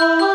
Oh.